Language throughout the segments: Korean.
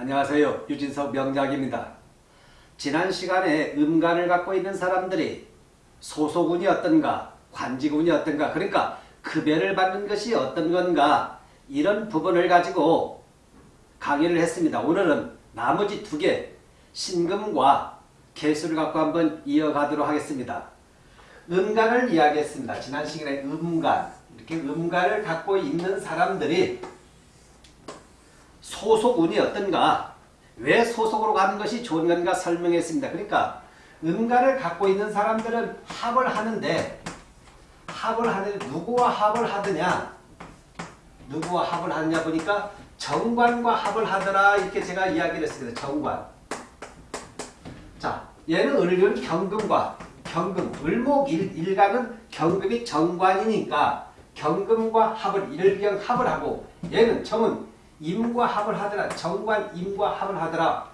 안녕하세요. 유진석 명작입니다. 지난 시간에 음간을 갖고 있는 사람들이 소속운이 어떤가, 관직운이 어떤가, 그러니까 급여를 받는 것이 어떤 건가 이런 부분을 가지고 강의를 했습니다. 오늘은 나머지 두 개, 신금과 개수를 갖고 한번 이어가도록 하겠습니다. 음간을 이야기했습니다. 지난 시간에 음간, 이렇게 음간을 갖고 있는 사람들이 소속운이 어떤가 왜 소속으로 가는 것이 좋은 건가 설명했습니다. 그러니까 음간을 갖고 있는 사람들은 합을 하는데 합을 하는데 누구와 합을 하느냐 누구와 합을 하느냐 보니까 정관과 합을 하더라 이렇게 제가 이야기를 했습니다. 정관 자 얘는 을은 경금과 경금 을목 일, 일간은 경금이 정관이니까 경금과 합을 일경 합을 하고 얘는 정은 임과 합을 하더라. 정관 임과 합을 하더라.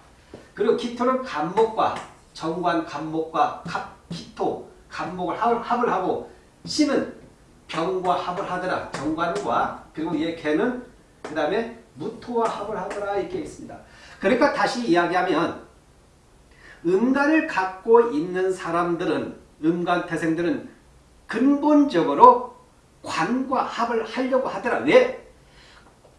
그리고 기토는 간목과 정관 간목과 갑, 기토 간목을 합을, 합을 하고 신은 병과 합을 하더라. 정관과 그리고 얘 개는 그 다음에 무토와 합을 하더라 이렇게 있습니다. 그러니까 다시 이야기하면 음간을 갖고 있는 사람들은 음간 태생들은 근본적으로 관과 합을 하려고 하더라. 왜?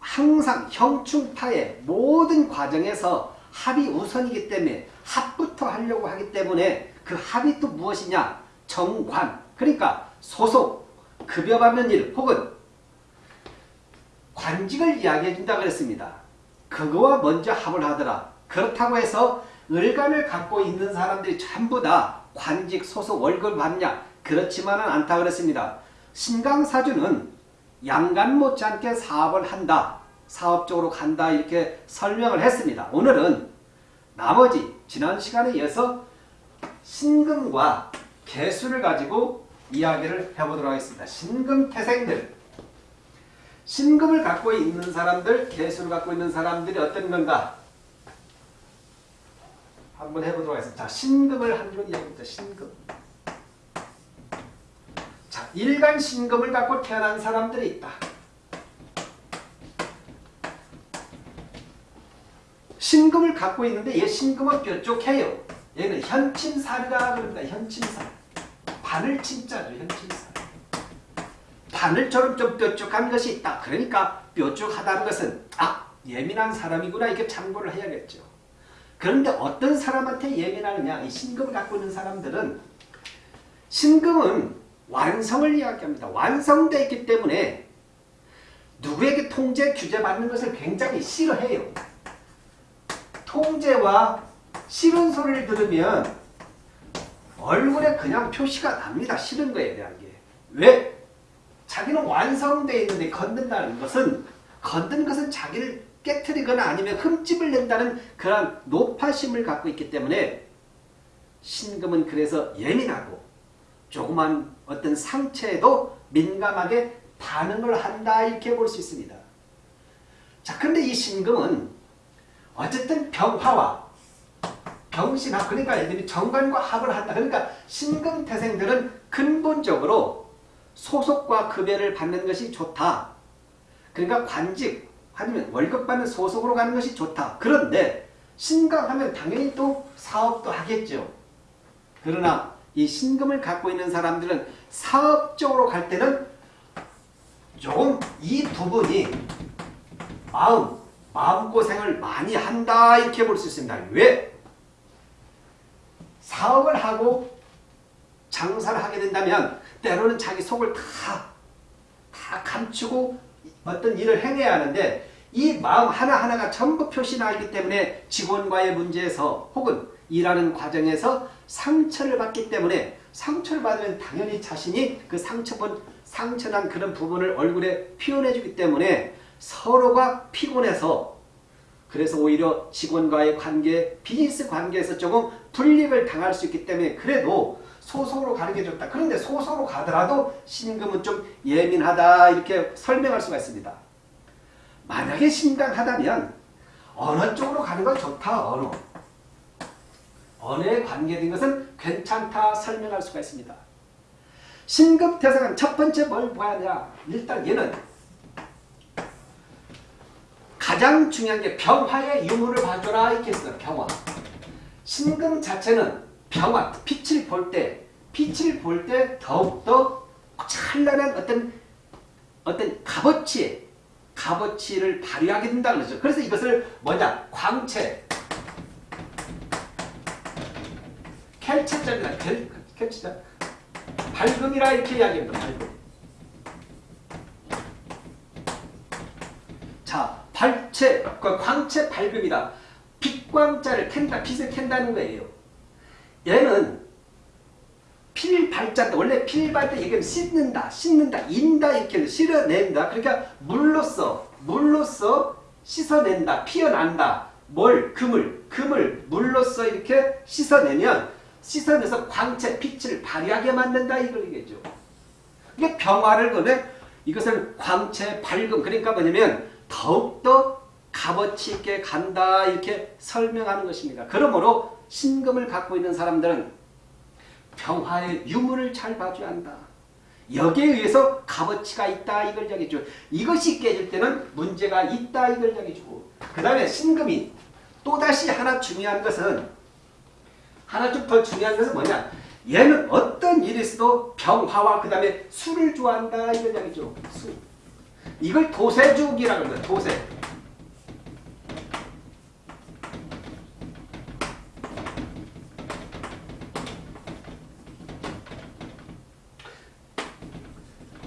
항상 형충파의 모든 과정에서 합이 우선이기 때문에 합부터 하려고 하기 때문에 그 합이 또 무엇이냐? 정관. 그러니까 소속, 급여 받는 일 혹은 관직을 이야기해 준다 그랬습니다. 그거와 먼저 합을 하더라. 그렇다고 해서 을간을 갖고 있는 사람들이 전부 다 관직, 소속, 월급을 받냐? 그렇지만은 않다 그랬습니다. 신강사주는 양간 못지않게 사업을 한다. 사업적으로 간다. 이렇게 설명을 했습니다. 오늘은 나머지 지난 시간에 이어서 신금과 개수를 가지고 이야기를 해보도록 하겠습니다. 신금 태생들 신금을 갖고 있는 사람들, 개수를 갖고 있는 사람들이 어떤 건가? 한번 해보도록 하겠습니다. 자, 신금을 한번 이야기합니다. 신금. 자, 일간 신금을 갖고 태어난 사람들이 있다. 신금을 갖고 있는데 얘 신금은 뾰족해요. 얘는 현침살이라 그럽니다. 현침살. 바늘 침자죠. 현침살. 바늘처럼 좀 뾰족한 것이 있다. 그러니까 뾰족하다는 것은 아 예민한 사람이구나 이렇게 참고를 해야겠죠. 그런데 어떤 사람한테 예민하느냐 이 신금을 갖고 있는 사람들은 신금은 완성을 이야기합니다. 완성되어 있기 때문에 누구에게 통제 규제받는 것을 굉장히 싫어해요. 통제와 싫은 소리를 들으면 얼굴에 그냥 표시가 납니다. 싫은 거에 대한 게. 왜? 자기는 완성되어 있는데 건든다는 것은 건든 것은 자기를 깨뜨리거나 아니면 흠집을 낸다는 그런 노파심을 갖고 있기 때문에 신금은 그래서 예민하고 조그만 어떤 상처에도 민감하게 반응을 한다 이렇게 볼 수 있습니다. 자, 그런데 이 신금은 어쨌든 병화와 병신합 그러니까 얘들이 정관과 합을 한다. 그러니까 신금태생들은 근본적으로 소속과 급여를 받는 것이 좋다. 그러니까 관직 아니면 월급 받는 소속으로 가는 것이 좋다. 그런데 신강하면 당연히 또 사업도 하겠죠. 그러나 이 신금을 갖고 있는 사람들은 사업적으로 갈 때는 조금 이 부분이 마음, 마음고생을 많이 한다 이렇게 볼 수 있습니다. 왜? 사업을 하고 장사를 하게 된다면 때로는 자기 속을 다, 다 감추고 어떤 일을 행해야 하는데 이 마음 하나하나가 전부 표시나기 때문에 직원과의 문제에서 혹은 일하는 과정에서 상처를 받기 때문에 상처를 받으면 당연히 자신이 그 상처본 상처난 그런 부분을 얼굴에 표현해 주기 때문에 서로가 피곤해서 그래서 오히려 직원과의 관계, 비즈니스 관계에서 조금 불이익을 당할 수 있기 때문에 그래도 소속으로 가는 게 좋다. 그런데 소속으로 가더라도 신금은 좀 예민하다 이렇게 설명할 수가 있습니다. 만약에 신강하다면 어느 쪽으로 가는 건 좋다. 어느. 언어에 관계된 것은 괜찮다 설명할 수가 있습니다. 신금태생은 첫 번째 뭘 봐야 하냐. 일단 얘는 가장 중요한 게 병화의 유무를 봐줘라 이렇게 했어요. 병화. 신금 자체는 병화, 빛을 볼 때, 빛을 볼 때 더욱더 찬란한 어떤 어떤 값어치, 값어치를 발휘하게 된다 그러죠. 그래서 이것을 뭐냐? 광채, 켈, 켈체자. 밝음이라 이렇게 이야기합니다. 밝음. 자, 발체, 그 광채 밝음이다. 빛광자를 캔다, 빛을 캔다는 거예요. 얘는 필발자 원래 필발자 얘기하면 씻는다, 씻는다, 인다 이렇게 실어낸다. 그러니까 물로써, 물로써 씻어낸다, 피어난다. 뭘? 금을, 금을 물로써 이렇게 씻어내면 씻어내서 광채, 빛을 발휘하게 만든다 이걸 얘기죠. 이게 병화를 그래 이것을 광채, 밝음 그러니까 뭐냐면 더욱더 값어치 있게 간다 이렇게 설명하는 것입니다. 그러므로 신금을 갖고 있는 사람들은 병화의 유무를 잘 봐줘야 한다. 여기에 의해서 값어치가 있다 이걸 이야기죠. 이것이 깨질 때는 문제가 있다 이걸 이야기주고 그 다음에 신금이 또다시 하나 중요한 것은 하나 좀 더 중요한 것은 뭐냐 얘는 어떤 일이 있어도 병화와 그 다음에 술을 좋아한다 이걸 이야기죠. 술. 이걸 도세주기라고 합니다. 도세.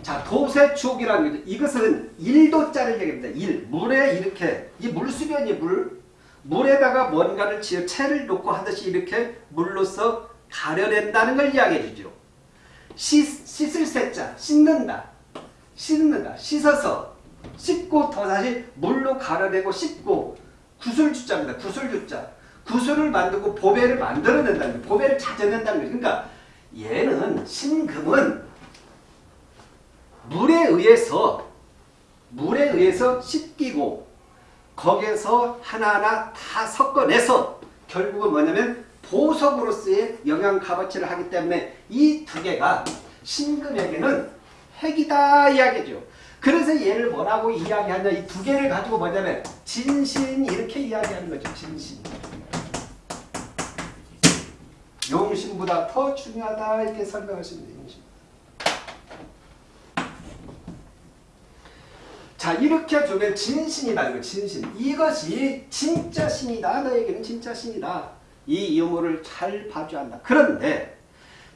자, 도세축이라는 거죠. 이것은 일도자를 얘기합니다. 일. 물에 이렇게, 이 물수변이 물. 물에다가 뭔가를 지어 채를 놓고 하듯이 이렇게 물로서 가려낸다는 걸 이야기해 주죠. 씻, 씻을 새자, 씻는다. 씻는다. 씻어서 씻고 더 다시 물로 가려내고 씻고 구슬주자입니다. 구슬주자. 구슬을 만들고 보배를 만들어낸다는 거예요. 보배를 찾아낸다는 거예요. 그러니까 얘는 신금은 물에 의해서 물에 의해서 씻기고 거기에서 하나하나 다 섞어내서 결국은 뭐냐면 보석으로서의 영양 값어치를 하기 때문에 이 두 개가 신금에게는 핵이다 이야기죠. 그래서 얘를 뭐라고 이야기하냐 이 두 개를 가지고 뭐냐면 진신 이렇게 이야기하는 거죠. 진신. 용신보다 더 중요하다 이렇게 설명하십니다. 용신. 자 이렇게 두면 진신이라는 거 진신 이것이 진짜 신이다. 너에게는 진짜 신이다. 이 유무를 잘 봐줘야 한다. 그런데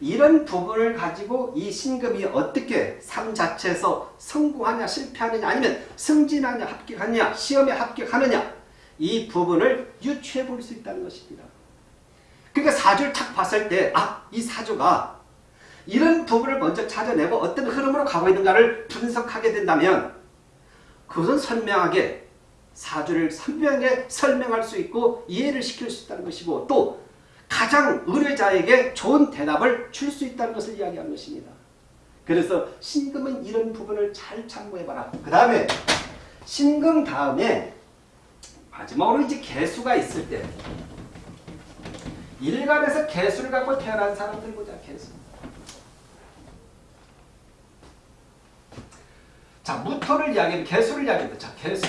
이런 부분을 가지고 이 신금이 어떻게 삶 자체에서 성공하냐 실패하느냐 아니면 승진하냐 합격하느냐 시험에 합격하느냐 이 부분을 유추해 볼 수 있다는 것입니다. 그러니까 사주를 탁 봤을 때 아 이 사주가 이런 부분을 먼저 찾아내고 어떤 흐름으로 가고 있는가를 분석하게 된다면 그것은 선명하게 사주를 선명하게 설명할 수 있고 이해를 시킬 수 있다는 것이고 또 가장 의뢰자에게 좋은 대답을 줄 수 있다는 것을 이야기하는 것입니다. 그래서 신금은 이런 부분을 잘 참고해봐라. 그 다음에 신금 다음에 마지막으로 이제 개수가 있을 때 일간에서 개수를 갖고 태어난 사람들 보자. 개수. 자, 무토를 이야기하면 개수를 이야기합니다. 자, 개수.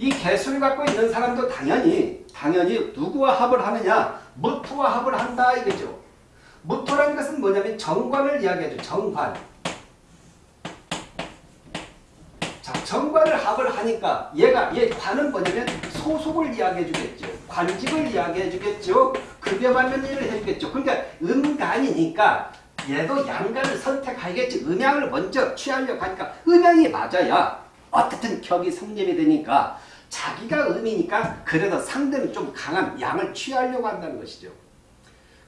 이 개수를 갖고 있는 사람도 당연히 당연히 누구와 합을 하느냐? 무토와 합을 한다 이거죠. 무토라는 것은 뭐냐면 정관을 이야기하죠. 정관. 자, 정관을 합을 하니까 얘가 얘 관은 뭐냐면 소속을 이야기해 주겠죠. 관직을 이야기해 주겠죠. 급여받는 일을 해 주겠죠. 그러니까 음간이니까 얘도 양간을 선택하겠지. 음양을 먼저 취하려고 하니까 음양이 맞아야 어떻든 격이 성립이 되니까 자기가 음이니까 그래도 상대는 좀 강한 양을 취하려고 한다는 것이죠.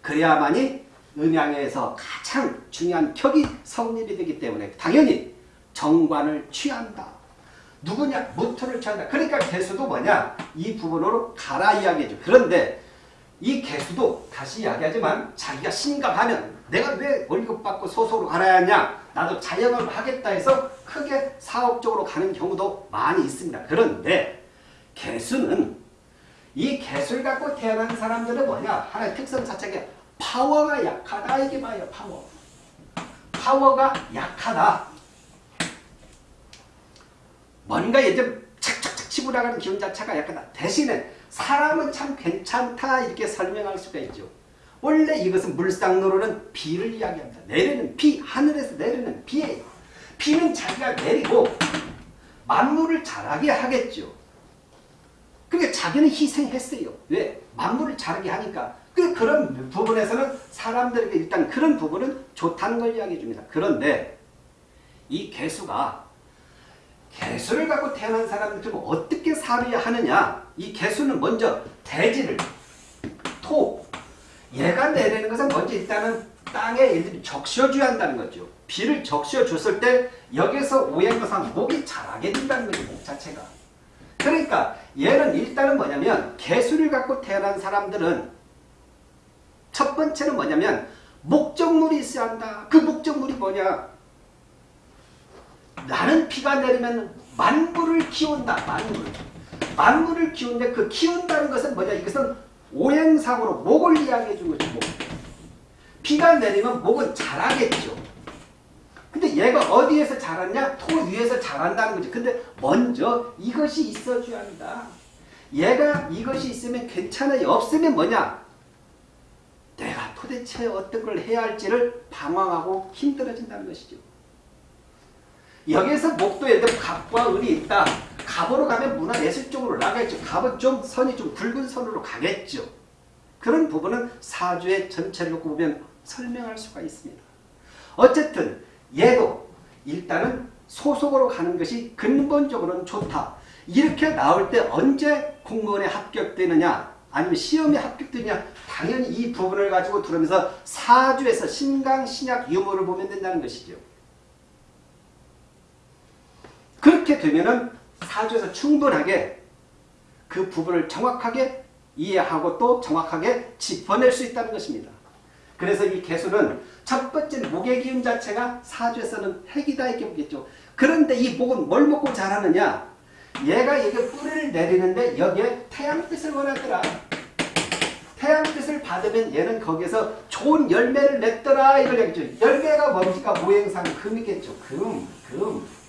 그래야만이 음양에서 가장 중요한 격이 성립이 되기 때문에 당연히 정관을 취한다. 누구냐? 무토를 취한다. 그러니까 개수도 뭐냐? 이 부분으로 가라 이야기죠. 그런데 이 개수도 다시 이야기하지만 자기가 심각하면 내가 왜 월급 받고 소속으로 갈아야 하냐? 나도 자영업을 하겠다 해서 크게 사업적으로 가는 경우도 많이 있습니다. 그런데 개수는 이 개수를 갖고 태어난 사람들은 뭐냐? 하나의 특성 자체가 파워가 약하다. 이게 봐요 파워. 파워가 약하다. 뭔가 예전 착착착 치고 나가는 기운 자체가 약간 대신에 사람은 참 괜찮다. 이렇게 설명할 수가 있죠. 원래 이것은 물상으로는 비를 이야기합니다. 내리는 비, 하늘에서 내리는 비예요. 비는 자기가 내리고 만물을 자라게 하겠죠. 그러니까 자기는 희생했어요. 왜? 만물을 자라게 하니까. 그 그런 부분에서는 사람들에게 일단 그런 부분은 좋다는 걸 이야기해 줍니다. 그런데 이 개수가 개수를 갖고 태어난 사람들은 어떻게 살아야 하느냐? 이 개수는 먼저 대지를 토 얘가 내리는 것은 먼저 일단은 땅에 적셔줘야 한다는 거죠. 비를 적셔줬을 때 여기서 오행거상 목이 자라게 된다는 거죠. 목 자체가. 그러니까 얘는 일단은 뭐냐면 개수를 갖고 태어난 사람들은 첫 번째는 뭐냐면 목적물이 있어야 한다. 그 목적물이 뭐냐? 나는 비가 내리면 만물을 키운다. 만물. 만물을 키우는데 그 키운다는 것은 뭐냐? 이것은 오행상으로 목을 이야기해 준 거죠. 목. 비가 내리면 목은 자라겠죠. 근데 얘가 어디에서 자랐냐? 토 위에서 자란다는 거죠. 근데 먼저 이것이 있어줘야 한다. 얘가 이것이 있으면 괜찮아요. 없으면 뭐냐? 내가 도대체 어떤 걸 해야 할지를 방황하고 힘들어진다는 것이죠. 여기에서 목도 예를 들면 갑과 을이 있다. 갑으로 가면 문화예술 쪽으로 나가겠죠. 갑은 좀 선이 좀 굵은 선으로 가겠죠. 그런 부분은 사주의 전체를 놓고 보면 설명할 수가 있습니다. 어쨌든 얘도 일단은 소속으로 가는 것이 근본적으로는 좋다. 이렇게 나올 때 언제 공무원에 합격되느냐 아니면 시험에 합격되느냐 당연히 이 부분을 가지고 들으면서 사주에서 신강, 신약, 유무를 보면 된다는 것이죠. 그렇게 되면은 사주에서 충분하게 그 부분을 정확하게 이해하고 또 정확하게 짚어낼 수 있다는 것입니다. 그래서 이 개수는 첫 번째 목의 기운 자체가 사주에서는 핵이다 이렇게 보겠죠. 그런데 이 목은 뭘 먹고 자라느냐? 얘가 여기 뿌리를 내리는데 여기에 태양빛을 원하더라. 태양빛을 받으면 얘는 거기서 좋은 열매를 냈더라 이걸 얘기죠. 열매가 뭡니까? 모행상 금이겠죠. 금, 금.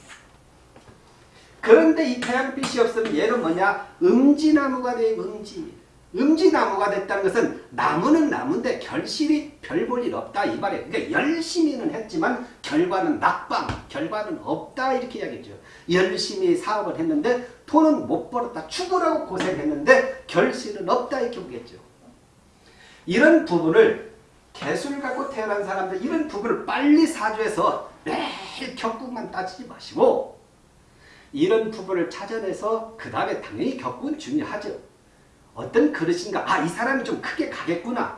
그런데 이 태양빛이 없으면 얘는 뭐냐? 음지나무가 돼, 음지. 음지나무가 됐다는 것은 나무는 나무인데 결실이 별 볼 일 없다 이 말이에요. 그러니까 열심히는 했지만 결과는 낙방, 결과는 없다 이렇게 이야기죠. 열심히 사업을 했는데 돈은 못 벌었다. 죽으라고 고생했는데 결실은 없다 이렇게 보겠죠. 이런 부분을 개수를 갖고 태어난 사람들 이런 부분을 빨리 사주해서 매일 격국만 따지지 마시고 이런 부분을 찾아내서 그 다음에 당연히 격국은 중요하죠. 어떤 그릇인가 아 이 사람이 좀 크게 가겠구나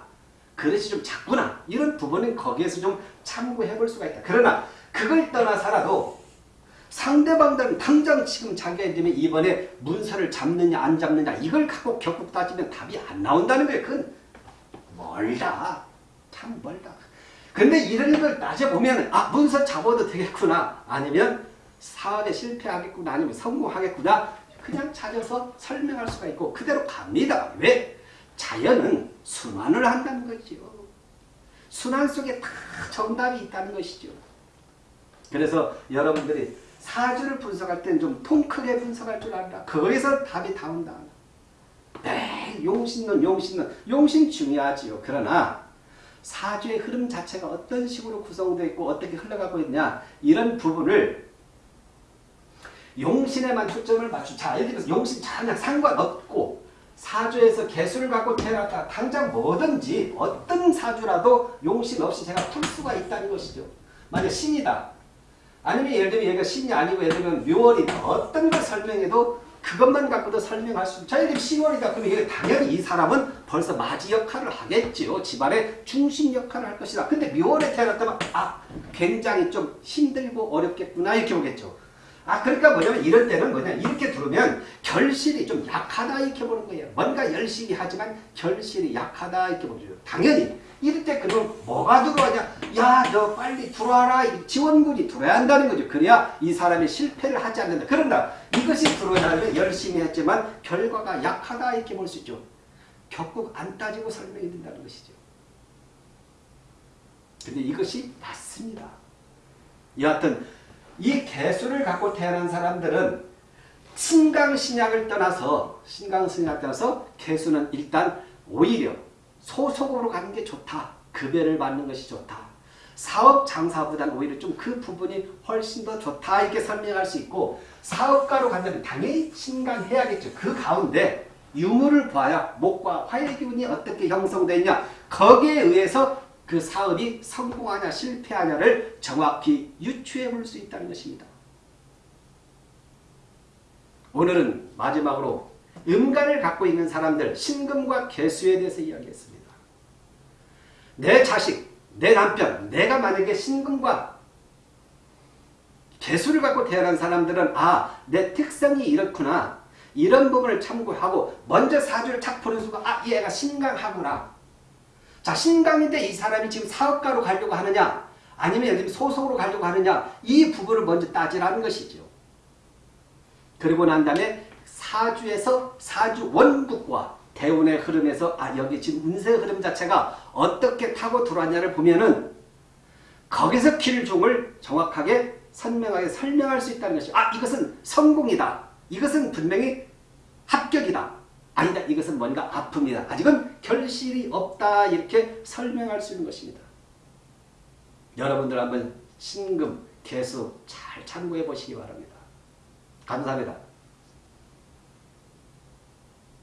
그릇이 좀 작구나 이런 부분은 거기에서 좀 참고해 볼 수가 있다. 그러나 그걸 떠나서라도 상대방들은 당장 지금 자기가 이번에 문서를 잡느냐 안 잡느냐 이걸 갖고 격국 따지면 답이 안 나온다는 거예요. 그건 멀다. 참 멀다. 근데 이런 걸 따져보면 아 문서 잡아도 되겠구나 아니면 사업에 실패하겠구나 아니면 성공하겠구나 그냥 찾아서 설명할 수가 있고 그대로 갑니다. 왜? 자연은 순환을 한다는 거죠. 순환 속에 다 정답이 있다는 것이죠. 그래서 여러분들이 사주를 분석할 때는 좀 통크게 분석할 줄 안다. 거기서 답이 나온다. 네, 용신론, 용신론. 용신 중요하지요. 그러나 사주의 흐름 자체가 어떤 식으로 구성되어 있고 어떻게 흘러가고 있냐 이런 부분을 용신에만 초점을 맞춘 자 예를 들어서 용신 전혀 상관없고 사주에서 개수를 갖고 태어났다 당장 뭐든지 어떤 사주라도 용신 없이 제가 풀 수가 있다는 것이죠. 만약 신이다. 아니면 예를 들면 얘가 신이 아니고 예를 들면 묘월이다. 어떤 걸 설명해도 그것만 갖고도 설명할 수 있죠. 자, 예를 들면 10월이다. 그러면 당연히 이 사람은 벌써 맞이 역할을 하겠죠. 집안의 중심 역할을 할 것이다. 근데 묘월에 태어났다면 아 굉장히 좀 힘들고 어렵겠구나 이렇게 보겠죠. 아 그러니까 뭐냐면 이럴 때는 뭐냐 이렇게 들으면 결실이 좀 약하다 이렇게 보는 거예요. 뭔가 열심히 하지만 결실이 약하다 이렇게 보죠. 당연히 이럴 때 그럼 뭐가 들어와냐 야너 빨리 들어와라 지원군이 들어야 한다는 거죠. 그래야 이 사람이 실패를 하지 않는다. 그런다 이것이 들어오면 열심히 했지만 결과가 약하다 이렇게 볼 수 있죠. 격국 안 따지고 설명이 된다는 것이죠. 근데 이것이 맞습니다. 여하튼 이 개수를 갖고 태어난 사람들은 신강신약을 떠나서 신강신약 떠나서 개수는 일단 오히려 소속으로 가는 게 좋다. 급여를 받는 것이 좋다. 사업 장사보다는 오히려 좀 그 부분이 훨씬 더 좋다 이렇게 설명할 수 있고 사업가로 간다면 당연히 신강해야겠죠. 그 가운데 유무를 봐야 목과 화의 기운이 어떻게 형성되어 있냐 거기에 의해서 그 사업이 성공하냐 실패하냐를 정확히 유추해 볼 수 있다는 것입니다. 오늘은 마지막으로 음간을 갖고 있는 사람들 신금과 개수에 대해서 이야기했습니다. 내 자식, 내 남편, 내가 만약에 신금과 개수를 갖고 태어난 사람들은 아, 내 특성이 이렇구나. 이런 부분을 참고하고 먼저 사주를 착 보는 순간 아, 얘가 신강하구나. 자, 신강인데 이 사람이 지금 사업가로 가려고 하느냐 아니면 소속으로 가려고 하느냐 이 부분을 먼저 따지라는 것이죠. 그리고 난 다음에 사주에서 사주 원국과 대운의 흐름에서 아 여기 지금 운세 흐름 자체가 어떻게 타고 들어왔냐를 보면은 거기서 길종을 정확하게 선명하게 설명할 수 있다는 것이 아 이것은 성공이다. 이것은 분명히 합격이다. 아니다. 이것은 뭔가 아픔이다. 아직은 결실이 없다. 이렇게 설명할 수 있는 것입니다. 여러분들 한번 신금, 개수 잘 참고해 보시기 바랍니다. 감사합니다.